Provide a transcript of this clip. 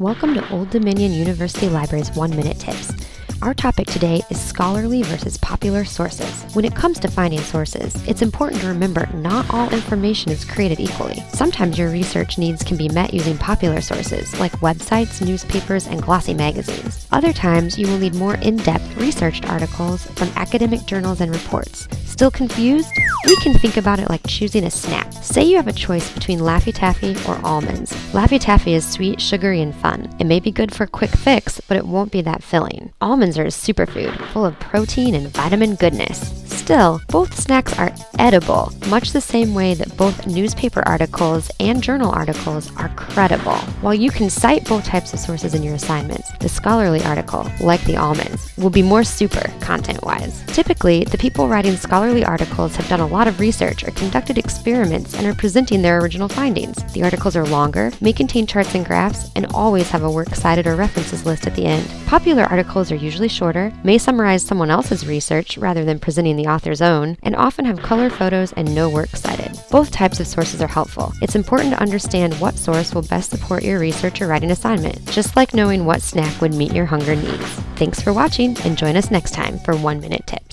Welcome to Old Dominion University Library's One Minute Tips. Our topic today is scholarly versus popular sources. When it comes to finding sources, it's important to remember not all information is created equally. Sometimes your research needs can be met using popular sources, like websites, newspapers, and glossy magazines. Other times, you will need more in-depth researched articles from academic journals and reports. Still confused? We can think about it like choosing a snack. Say you have a choice between Laffy Taffy or almonds. Laffy Taffy is sweet, sugary, and fun. It may be good for a quick fix, but it won't be that filling. Almonds are a superfood, full of protein and vitamin goodness. Still, both snacks are edible, much the same way that both newspaper articles and journal articles are credible. While you can cite both types of sources in your assignments, the scholarly article, like the almonds, will be more super content-wise. Typically, the people writing scholarly articles have done a lot of research or conducted experiments and are presenting their original findings. The articles are longer, may contain charts and graphs, and always have a works cited or references list at the end. Popular articles are usually shorter, may summarize someone else's research rather than presenting the author's own, and often have color photos and no works cited. Both types of sources are helpful. It's important to understand what source will best support your research or writing assignment, just like knowing what snack would meet your hunger needs. Thanks for watching and join us next time for One Minute Tips.